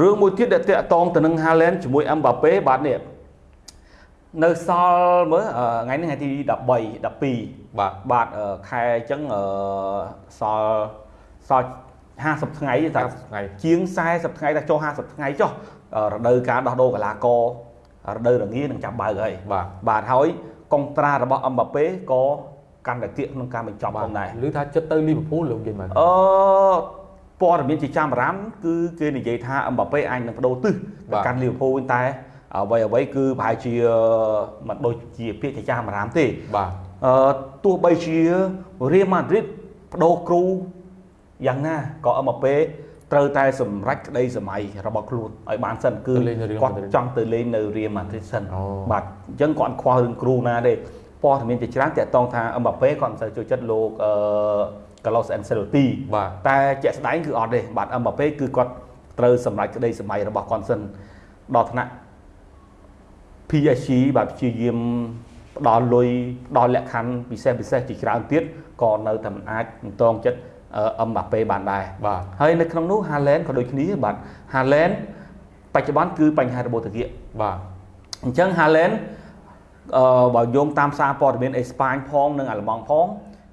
រឿងមួយទៀតដែលតាក់ទងទៅនឹង Haaland ជាមួយ Mbappe បាទនេះនៅសល់មើលថ្ងៃនេះថ្ងៃទី13 12បាទបាទខែអញ្ចឹងសល់សល់50ថ្ងៃតែថ្ងៃជាង40ថ្ងៃតែចុះ50ថ្ងៃចុះរដូវកាលដោះដូរកីឡាកររដូវរងានឹងចាប់បើកហើយបាទបាទហើយកុងត្រារបស់អឹមបាប៉េក៏កាន់តែគៀកក្នុងការបញ្ចប់ផងដែរឬថាចិត្តទៅលីវើពូលលោកនិយាយមកអឺ ព័ត៌មានជាចាំបារម្ភគឺគេនិយាយថាអឹមបាប៉េអាចនឹងបដូរទិសទៅកាន់លីវើពូលតែអ្វីអ្វីគឺប្រហែលជាមិនដូចជាពាក្យជាចាំបារម្ភទេបាទអឺទោះបីជារៀលម៉ាឌ្រីតបដូរគ្រូយ៉ាងណាក៏អឹមបាប៉េត្រូវតែសម្រេចក្តីសម័យរបស់ខ្លួនឲ្យបានសិនគឺគាត់ចង់ទៅលេងនៅរៀលម៉ាឌ្រីតសិនបាទអញ្ចឹងគាត់ខ្វល់រឿងគ្រូណាទេព័ត៌មានជាច្រើនតាក់ទងថាអឹមបាប៉េគាត់មិនសូវចូលចិត្តលោកអឺ Carlos Ancelotti បាទតែជាក់ស្ដែងគឺអត់ទេបាទអឹមបាប៉េគឺគាត់ត្រូវសម្រេចក្តីសម័យរបស់គាត់សិនដល់ថ្នាក់ PSG បាទព្យាយាមផ្ដល់លុយផ្ដល់លក្ខខណ្ឌពិសេសពិសេសជាច្រើនទៀតក៏នៅតែមិនអាចតងចិត្តអឹមបាប៉េបានដែរបាទហើយនៅក្នុងនោះ Haaland ក៏ដូចគ្នាបាទ Haaland បច្ចុប្បន្នគឺបញ្ហារបូតគាបាទអញ្ចឹង Haaland អឺបើយោងតាមសារព័ត៌មានអេស្ប៉ាញផងនិងអាល្លឺម៉ង់ផង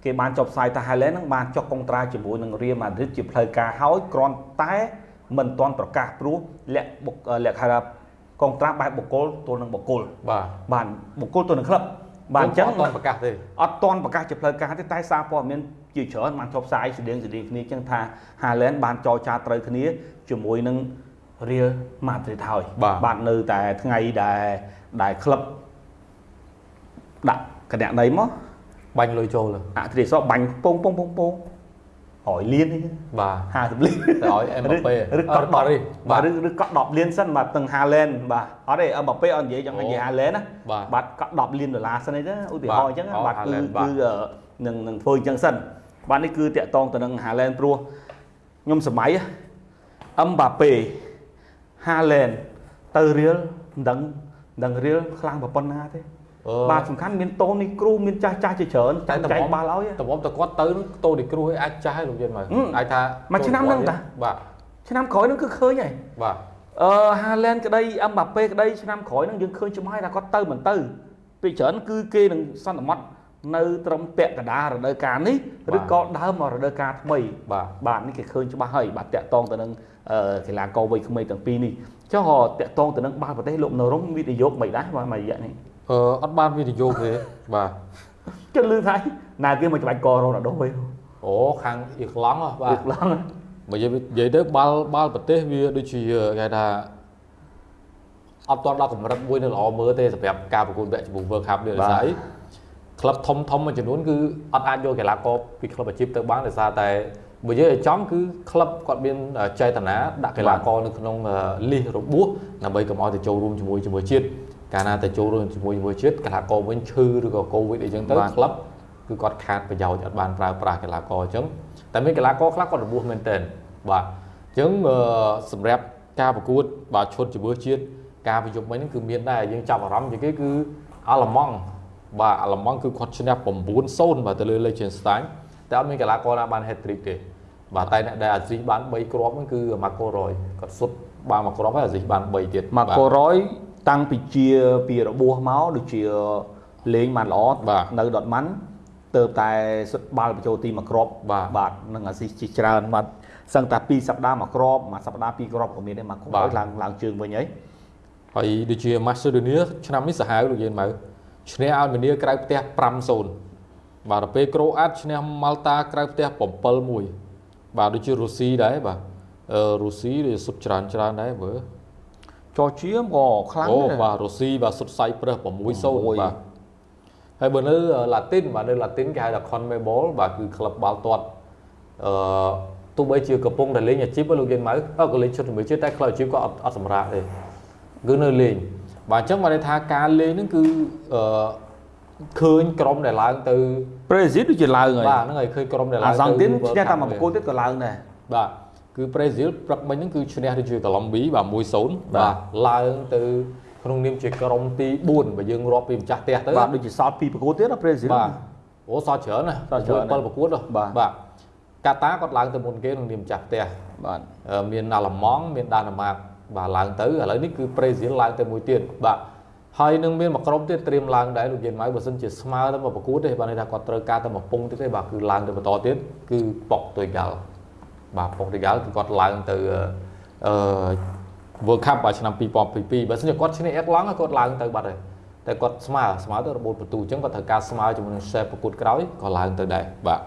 គេបានចុះផ្សាយថា Haaland នឹងបានចុះកុងត្រាជាមួយនឹង Real Madrid ជាផ្លូវការហើយគ្រាន់តែមិនទាន់ប្រកាសព្រោះលក្ខលក្ខណៈកុងត្រាបែបបុគ្គលទល់នឹងបុគ្គលបាទបានបុគ្គលទល់នឹងក្លឹបបាទអញ្ចឹងអត់ទាន់ប្រកាសទេអត់ទាន់ប្រកាសជាផ្លូវការទេតែសារព័ត៌មានជាច្រើនបានចុះផ្សាយស្តៀងស្តៀងគ្នាអញ្ចឹងថា Haaland បានចរចាត្រូវគ្នាជាមួយនឹង Real Madrid ហើយបាទនៅតែថ្ងៃដែលដែលក្លឹបដាក់គណនីមក បាញ់លុយចូលអធិរាជសបាញ់ពងពងពងពង100លានបាទ50លានទៅឲ្យអេមបាប៉េឬក៏10បាទឬឬក៏10លានសិនបាទទាំងហាឡែនបាទអត់ទេអេមបាប៉េអត់និយាយចង់និយាយហាឡែនណាបាទក៏10លានដុល្លារសិនអីទៅឧទាហរណ៍អញ្ចឹងបាទគឺគឺនឹងនឹងធ្វើអញ្ចឹងសិនបាទនេះគឺតាក់តងទៅនឹងហាឡែនព្រោះខ្ញុំសម័យអឹមបាប៉េហាឡែនទៅរៀលមិនដឹងមិនដឹងរៀលខ្លាំងប៉ុណ្ណាទេ បាទសំខាន់មានតូនីគ្រូមានចាស់ចាស់ជាច្រើនតែចែកបាល់ឲ្យតំបតែគាត់ទៅតូនីគ្រូឲ្យអាចចាស់ឲ្យលោកយល់មកអាចថាមួយឆ្នាំហ្នឹងតាបាទឆ្នាំក្រោយហ្នឹងគឺឃើញហើយបាទអឺហាឡែនក្តីអឹមបាប៉េក្តីឆ្នាំក្រោយហ្នឹងយើងឃើញច្បាស់ថាគាត់ទៅមិនទៅពីច្រើនគឺគេនឹងសន្មត់នៅត្រឹមពាក់កណ្ដាលរដូវកាលនេះឬក៏ដើមមករដូវកាលថ្មីបាទបាទនេះគេឃើញច្បាស់ហើយបាទតាក់តងទៅនឹងកីឡាករវ័យក្មេងទាំងពីរនេះចុះតាក់តងទៅនឹងបាល់ប្រទេសលោកនរងវិនិយោគមិនដែរបាទមួយរយៈនេះ អឺអត់បានវិនិយោគទេបាទគិតលឺថាណាគេមកច្បាច់ករ៉ូណាល់ដូវិញអូខាងអ៊ីក្លង់បាទអ៊ីក្លង់បើនិយាយទៅបាល់បាល់ប្រទេសវាដូចជាគេថាអត់ទាន់ដល់កម្រិតមួយនៅល្អមើលទេសម្រាប់ការប្រកួតវគ្គជំនួស World Cup នេះដោយសារអីក្លឹបធំធំមួយចំនួនគឺអត់អាចយកកីឡាករពីក្លឹបអាជីពទៅបានដោយសារតែបើយើងឲ្យចំគឺក្លឹបគាត់មានចេតនាដាក់កីឡាករនៅក្នុងលីសរបួសដើម្បីកុំឲ្យទៅចូលរួមជាមួយជាមួយជាតិ កាលណាទៅចូលរួមជាមួយជាមួយជាតិកីឡាករវិញឈឺឬក៏កូវីដអីចឹងទៅក្លឹបគឺគាត់ខាតប្រយោជន៍អត់បានប្រើប្រាស់កីឡាករអញ្ចឹងតែមានកីឡាករខ្លះគាត់របួសមែនទែនបាទអញ្ចឹងសម្រាប់ការប្រកួតបាទឈុតជំនឿជាតិការប្រយុទ្ធមិញហ្នឹងគឺមានដែរយើងចាប់អារម្មណ៍ជាងគេគឺអាល្លឺម៉ង់បាទអាល្លឺម៉ង់គឺគាត់ឈ្នះ9-0បាទទៅលើ Liechtenstein តែអត់មានកីឡាករណាបាន hat trick ទេបាទតែអ្នកដែលអាស៊ីបាន3គ្រាប់ហ្នឹងគឺ Marco Roy គាត់សុទ្ធបានមួយគ្រាប់ហើយអាស៊ីបាន3ទៀត Marco Roy តាំងពីជាពីរបួសមកដូចជាលេងបានល្អនៅដុតម៉ាន់ទៅតែសុទ្ធបាល់បញ្ចូលទីមួយគ្រាប់បាទនឹងអាស៊ីជាច្រើនបាទសឹងតែ2សប្តាហ៍មួយគ្រាប់មួយសប្តាហ៍ពីរគ្រាប់ក៏មានដែរមកគ្រាប់ឡើងឡើងជើងវិញហើយហើយដូចជា Macedonia ឆ្នាំនេះសាហាវលោកយានមកឈ្នះអាល់មេនីក្រៅផ្ទះ5-0បាទទៅពេលក្រូអាតឈ្នះម៉ាល់តាក្រៅផ្ទះ7-1បាទដូចជារុស្ស៊ីដែរបាទអឺរុស្ស៊ីវាសុទ្ធច្រើនច្រើនដែរមើល ចរជាក៏ខ្លាំងដែរអូបាទរុស្ស៊ីបាទសុទ្ធសៃប្រឹស6-0បាទហើយបើនៅឡាទីនបាទនៅឡាទីនគេហៅថា CONMEBOL បាទគឺក្លឹបបាល់ទាត់អឺទោះបីជាកំពុងតែលេងអាជីពលោកយានម៉ៅអត់ក៏លេងឈុតជាមួយជាតិតែក្លឹបអាជីពក៏អត់អត់សម្រាប់ទេគឺនៅលេងបាទអញ្ចឹងបានន័យថាការលេងហ្នឹងគឺអឺឃើញក្រុមដែលឡើងទៅប្រេស៊ីលដូចជាឡើងហើយបាទហ្នឹងហើយឃើញក្រុមដែលឡើងទៅអាសង់ទីនឈ្នះតែមួយប្រកួតទៀតក៏ឡើងដែរបាទ គឺប្រេស៊ីលព្រឹកមិញហ្នឹងគឺឈ្នះទៅជាកូឡុំប៊ីបាទ1-0បាទឡើងទៅក្នុងនាមជាក្រុមទី4បើយើងរាប់ពីម្ចាស់ផ្ទះទៅបាទដូចជាសល់2ប្រកួតទៀតណាប្រេស៊ីលបាទអូសល់ច្រើនណាសល់ច្រើន7ប្រកួតបាទបាទកាតាគាត់ឡើងទៅមុនគេក្នុងនាមចាស់ផ្ទះបាទមានអាឡម៉ង់មានដាណាម៉ាកបាទឡើងទៅឥឡូវនេះគឺប្រេស៊ីលឡើងទៅមួយទៀតបាទហើយនឹងមានមួយក្រុមទៀតត្រៀមឡើងដែរលោកយានម៉ៅបើសិនជាស្មើទៅមកប្រកួតទេបាទន័យថាគាត់ត្រូវការទៅមកពងទៀតទេបាទគឺឡើងទៅបន្តទៀតគឺប៉ុកទុយហ្គាល់ បាទប៉ុកទុយហ្គាល់គឺគាត់ឡើងទៅអឺ World Cup បាទឆ្នាំ2022បើសិនជាគាត់ឈ្នះអេកឡង់គាត់ឡើងទៅបាត់ហើយតែគាត់ស្មើស្មើទៅរបូតបន្ទូអញ្ចឹងគាត់ត្រូវការស្មើជាមួយនឹង share ប្រកួតក្រោយក៏ឡើងទៅដែរបាទ